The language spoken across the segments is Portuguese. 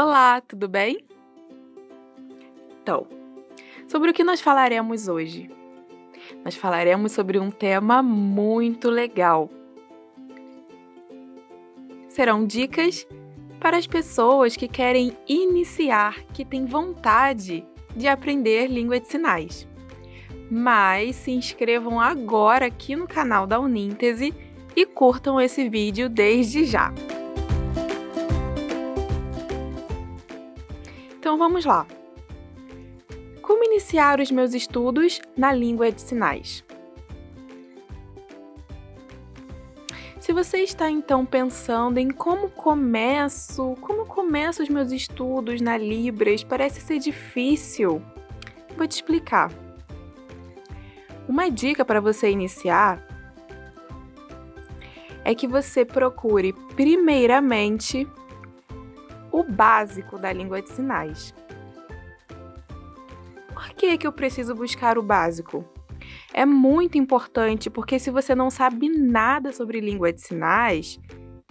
Olá, tudo bem? Então, sobre o que nós falaremos hoje? Nós falaremos sobre um tema muito legal. Serão dicas para as pessoas que querem iniciar, que têm vontade de aprender língua de sinais. Mas se inscrevam agora aqui no canal da Uníntese e curtam esse vídeo desde já. Então vamos lá. Como iniciar os meus estudos na língua de sinais? Se você está então pensando em como começo, como começo os meus estudos na Libras, parece ser difícil. Vou te explicar. Uma dica para você iniciar é que você procure primeiramente o básico da língua de sinais. Por que, que eu preciso buscar o básico? É muito importante porque se você não sabe nada sobre língua de sinais,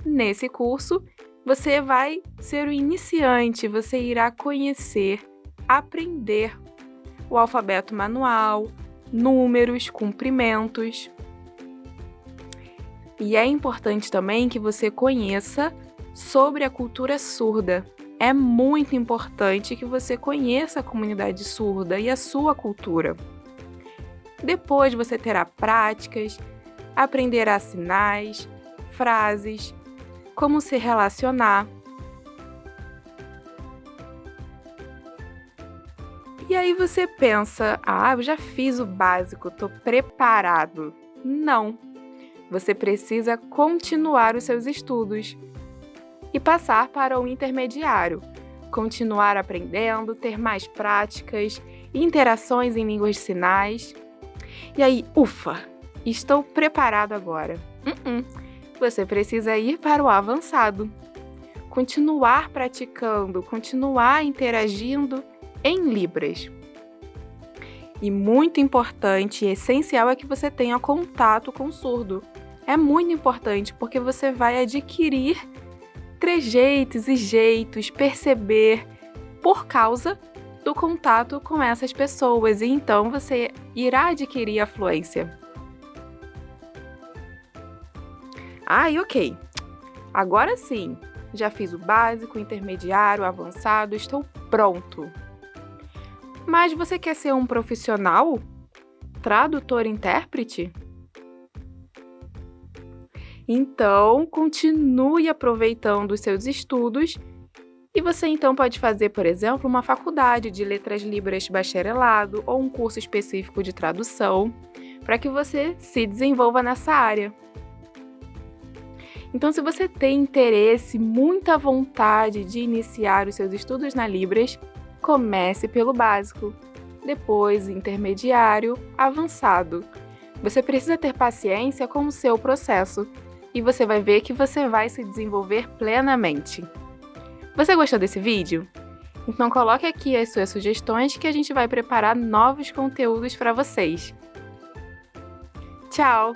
nesse curso você vai ser o iniciante, você irá conhecer, aprender o alfabeto manual, números, cumprimentos. E é importante também que você conheça sobre a cultura surda. É muito importante que você conheça a comunidade surda e a sua cultura. Depois você terá práticas, aprenderá sinais, frases, como se relacionar. E aí você pensa: ah, eu já fiz o básico, estou preparado. Não! Você precisa continuar os seus estudos e passar para o intermediário, continuar aprendendo, ter mais práticas, interações em línguas de sinais. E aí, ufa, estou preparado agora. Uh -uh. Você precisa ir para o avançado. Continuar praticando, continuar interagindo em Libras. E muito importante e essencial é que você tenha contato com o surdo. É muito importante porque você vai adquirir trejeitos e jeitos, perceber por causa do contato com essas pessoas e então você irá adquirir a fluência. Ai, ok. Agora sim, já fiz o básico, intermediário, avançado, estou pronto. Mas você quer ser um profissional? Tradutor-intérprete? Então, continue aproveitando os seus estudos e você então pode fazer, por exemplo, uma faculdade de letras libras bacharelado ou um curso específico de tradução para que você se desenvolva nessa área. Então, se você tem interesse, muita vontade de iniciar os seus estudos na Libras, comece pelo básico, depois intermediário, avançado. Você precisa ter paciência com o seu processo e você vai ver que você vai se desenvolver plenamente. Você gostou desse vídeo? Então coloque aqui as suas sugestões que a gente vai preparar novos conteúdos para vocês. Tchau!